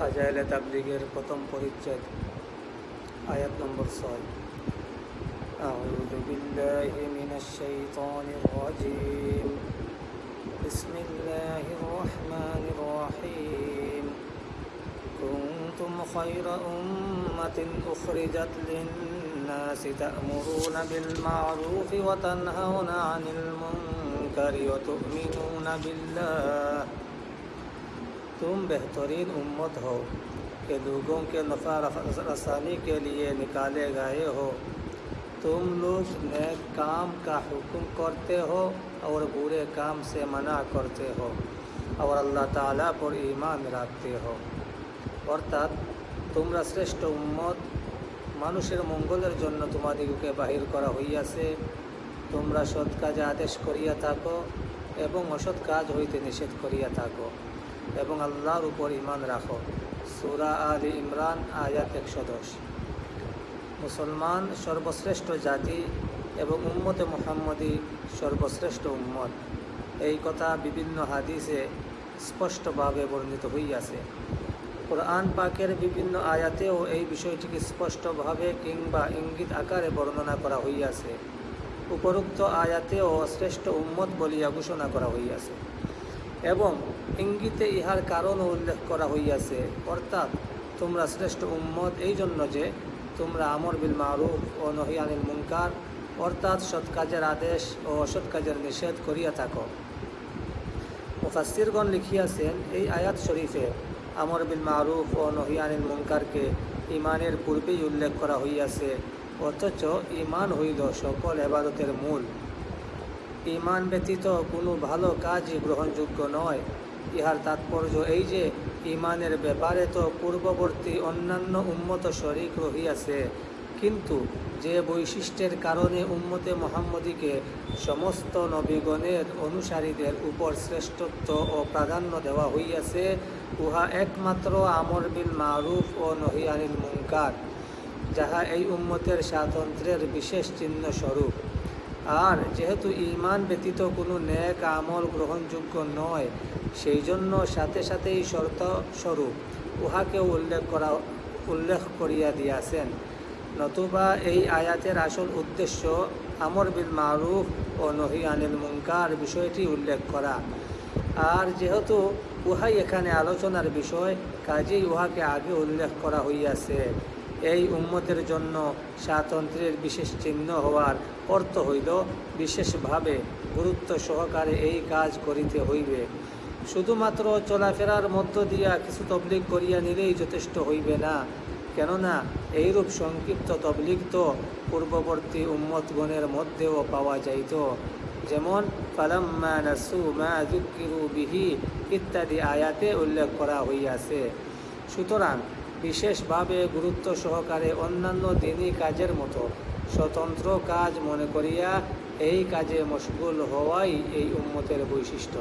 ফাজাইলে তাবলিগের প্রথম পরিচ্ছেদ আয়াত নম্বর ছয় أعوذ بالله من الشيطان الرجيم بسم الله الرحمن الرحيم كنتم خير أمة أخرجت للناس تأمرون بالمعروف وتنهون عن المنكر وتؤمنون بالله तुम बेहतरीन उम्मत हो कि लोगों के नफ़ा रसानी के लिए निकाले गए हो तुम लोग नेक काम का हुक्म करते हो और बुरे काम से मना करते हो और अल्लाह ताला पर ईमान রাখতে हो অর্থাৎ তোমরা শ্রেষ্ঠ উম্মত মানুষের মঙ্গলের জন্য তোমাদিগকে বাহির করা হইয়াছে তোমরা সৎ কাজে আদেশ করিয়া থাকো এবং অসৎ কাজ হইতে নিষেধ করিয়া থাকো এবং আল্লাহর উপর ইমান রাখো। সুরা আলী ইমরান, আয়াত একশো দশ। মুসলমান সর্বশ্রেষ্ঠ জাতি এবং উম্মতে মোহাম্মদী সর্বশ্রেষ্ঠ উম্মত। এই কথা বিভিন্ন হাদিসে স্পষ্টভাবে বর্ণিত হইয়াছে। কোরআন পাকের বিভিন্ন আয়াতেও এই বিষয়টিকে স্পষ্টভাবে কিংবা ইঙ্গিত আকারে বর্ণনা করা হইয়াছে। উপরোক্ত আয়াতেও শ্রেষ্ঠ উম্মত বলিয়া ঘোষণা করা হইয়াছে। এবং ইঙ্গিতে ইহার কারণও উল্লেখ করা হইয়াছে। অর্থাৎ, তোমরা শ্রেষ্ঠ উম্মত এই জন্য যে তোমরা আমর বিল মারুফ ও নহিয়ানিল মুনকার, অর্থাৎ সৎ কাজের আদেশ ও অসৎ কাজের নিষেধ করিয়া থাকো। মুফাসিরগণ লিখিয়াছেন, এই আয়াত শরীফে আমর বিল মারুফ ও নহিয়ানিল মুনকারকে ইমানের পূর্বেই উল্লেখ করা হইয়াছে, অথচ ইমান হইল সকল এবাদতের মূল। ইমান ব্যতীত কোনো ভালো কাজই গ্রহণযোগ্য নয়। ইহার তাৎপর্য এই যে, ইমানের ব্যাপারে তো পূর্ববর্তী অন্যান্য উন্মত শরিক রহিয়াছে। কিন্তু যে বৈশিষ্ট্যের কারণে উম্মতে মোহাম্মদীকে সমস্ত নবীগণের অনুসারীদের উপর শ্রেষ্ঠত্ব ও প্রাধান্য দেওয়া হইয়াছে, উহা একমাত্র আমর বিল মারুফ ও নহিয়ানিল মুঙ্কার যাহা এই উম্মতের স্বাতন্ত্র্যের বিশেষ চিহ্ন স্বরূপ আর যেহেতু ইমান ব্যতীত কোনো ন্যাক আমল গ্রহণযোগ্য নয় সেই জন্য সাথে সাথেই শর্ত স্বরূপ উহাকেও উল্লেখ করা, উল্লেখ করিয়া দিয়াছেন। নতুবা এই আয়াতের আসল উদ্দেশ্য আমর বিল মারুফ ও নহি আনিল মুঙ্কার বিষয়টি উল্লেখ করা। আর যেহেতু উহাই এখানে আলোচনার বিষয়, কাজেই উহাকে আগে উল্লেখ করা হইয়াছে। এই উম্মতের জন্য স্বাতন্ত্র্যের বিশেষ চিহ্ন হওয়ার অর্থ হইল বিশেষভাবে গুরুত্ব সহকারে এই কাজ করিতে হইবে। শুধুমাত্র চলাফেরার মধ্য দিয়া কিছু তবলিগ করিয়া নিলেই যথেষ্ট হইবে না। কেননা, এইরূপ সংক্ষিপ্ত তবলিগ তো পূর্ববর্তী উম্মতগণের মধ্যেও পাওয়া যাইত। যেমন ইত্যাদি আয়াতে উল্লেখ করা হইয়াছে। সুতরাং বিশেষভাবে গুরুত্ব সহকারে অন্যান্য দিনই কাজের মতো স্বতন্ত্র কাজ মনে করিয়া এই কাজে মশগুল হওয়াই এই উম্মতের বৈশিষ্ট্য।